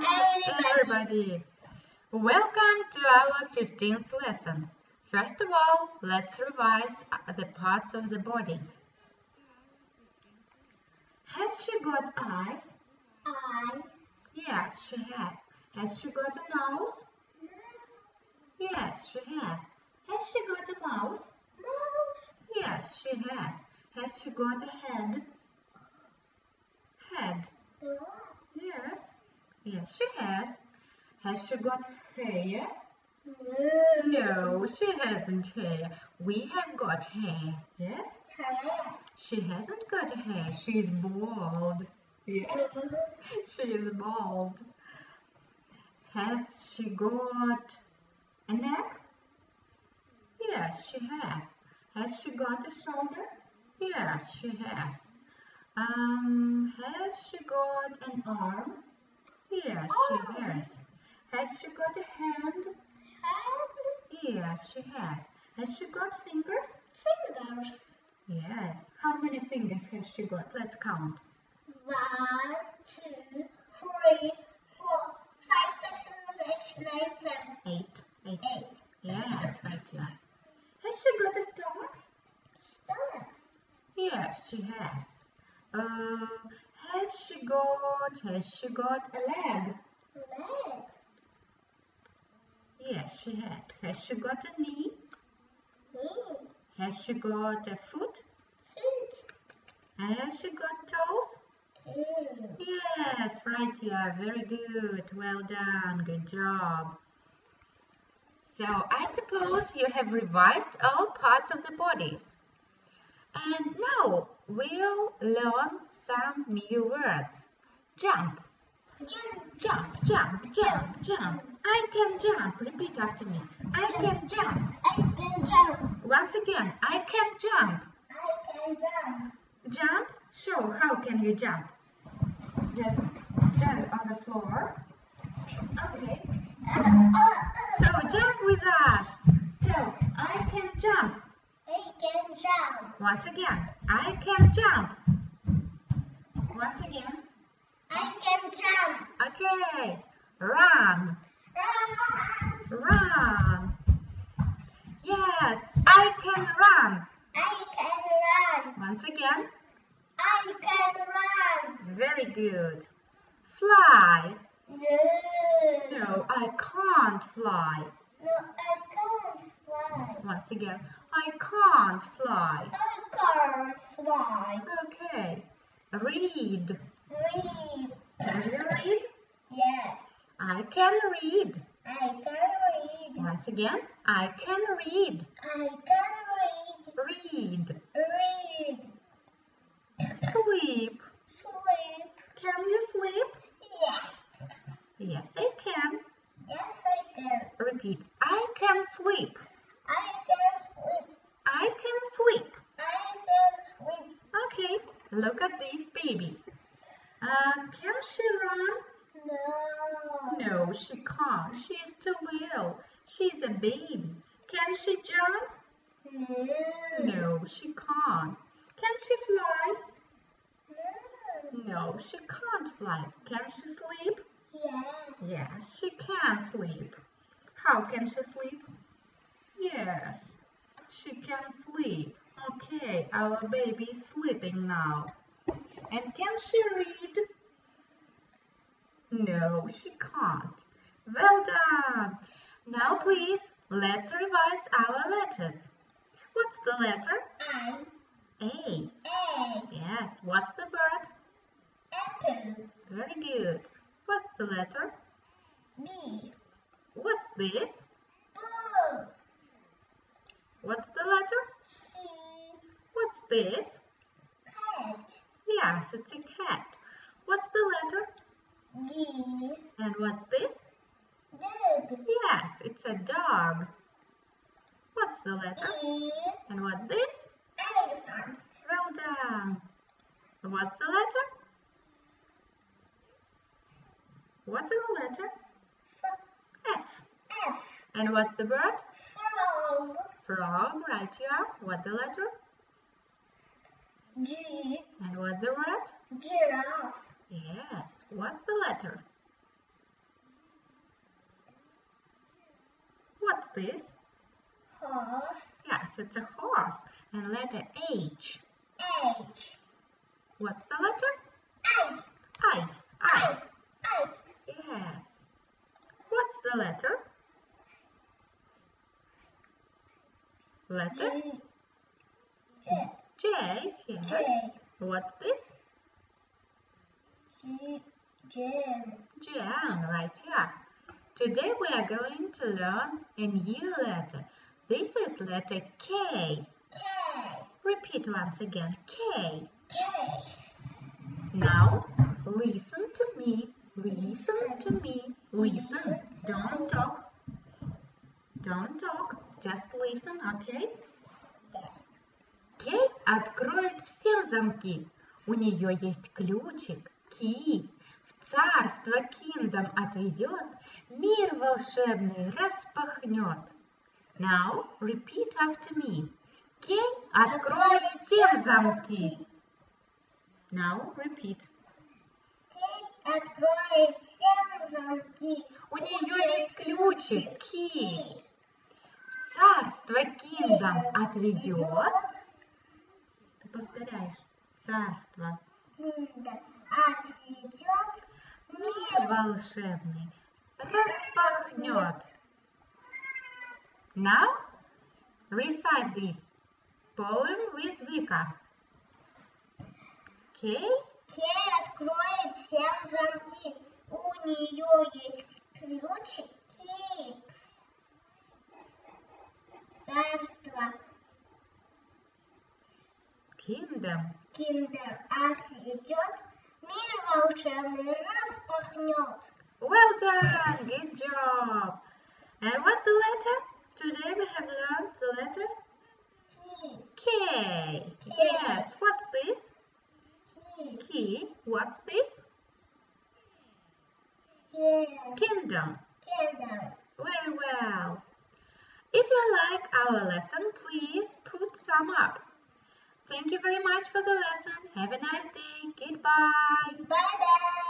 everybody! Welcome to our 15th lesson. First of all, let's revise uh, the parts of the body. Has she got eyes? Eyes. Yes, she has. Has she got a nose? Yes, she has. Has she got a mouth? Yes, she has. Has she got a head? Head. Yes, she has. Has she got hair? No, she hasn't hair. We have got hair. Yes? Hair. She hasn't got hair. She's bald. Yes, she is bald. Has she got a neck? Yes, she has. Has she got a shoulder? Yes, she has. Um, has she got an arm? Yes, she has. Has she got a hand? Hand. Yes, she has. Has she got fingers? Fingers. Yes. How many fingers has she got? Let's count. One, two, three, four, five, six, seven, eight, nine, ten. Eight. Eight. Eight. Yes, right, yeah. Has she got a stomach? Stomach. Yes, she has. Uh, has she got, has she got a leg? Leg. Yes, she has. Has she got a knee? Knee. Has she got a foot? Feet. Has she got toes? Yes, right, yeah, very good. Well done, good job. So, I suppose you have revised all parts of the bodies. We'll learn some new words. Jump, Jump. jump, jump, jump, jump. I can jump. Repeat after me. I can jump. I can jump. Once again, I can jump. I can jump. Jump? Show how can you jump. Just stand on the floor. Okay. Uh, uh, uh. So jump with us. Tell, I can jump. I can jump. Once again, I can jump. Once again. I can jump. Okay. Run. Run. Run. Yes, I can run. I can run. Once again. I can run. Very good. Fly. No. No, I can't fly. No, I can't fly. Once again, I can't fly. Can't fly. Okay. Read. Read. Can you read? Yes. I can read. I can read. Once again, I can read. I can read. Read. Read. Sleep. Sleep. Can you sleep? Yes. Yes, I can. Yes, I can. Repeat. I can sleep. I can sleep. I can sleep. I can sleep. Okay. Look at this baby. Uh, can she run? No. No, she can't. She's too little. She's a baby. Can she jump? No. No, she can't. Can she fly? No. No, she can't fly. Can she sleep? Yes. Yes, she can sleep. How can she sleep? Yes, she can sleep. Okay, our baby is sleeping now. And can she read? No, she can't. Well done. Now please, let's revise our letters. What's the letter? I. A. A. Yes, what's the bird? Apple. Very good. What's the letter? B. What's this? Boo. What's the letter? This? Cat. Yes, it's a cat. What's the letter? D. And what's this? Dog. Yes, it's a dog. What's the letter? E. And what's this? Elephant. Well done. So What's the letter? What's the letter? F. F. And what's the bird? Frog. Frog, right here. What's the letter? G. And what's the word? Giraffe. Yes. What's the letter? What's this? Horse. Yes, it's a horse. And letter H. H. What's the letter? I. I. I. I. Yes. What's the letter? Letter? G. J. J. Yes. J. What's this? J. Jam, right here. Today we are going to learn a new letter. This is letter K. K. Repeat once again. K. K. Now listen to me. Listen to me. Listen. Don't talk. Don't talk. Just listen, okay? Откроет всем замки. У нее есть ключик. Ки в царство Киндом отведет, мир волшебный распахнет. Now repeat after me. Кей откроет всем замки. Now repeat. Кей откроет всем замки. У нее есть ключик. Ки в царство Киндом отведет. Повторяешь. Царство. Киндер отведет Мир волшебный распахнет. Now recite this poem with Vika. Okay? Кей откроет всем замки. У нее есть ключик. Kingdom. Киндер отведет. Мир волшебный распахнет. Well done. Good job. And what's the letter? Today we have learned the letter Ки. K. Yes. What's this? Ки. Key. What's this? Ке. Kingdom. Киндер. Very well. If you like our lesson, please put thumb up. Thank you very much for the lesson. Have a nice day. Goodbye. Bye bye.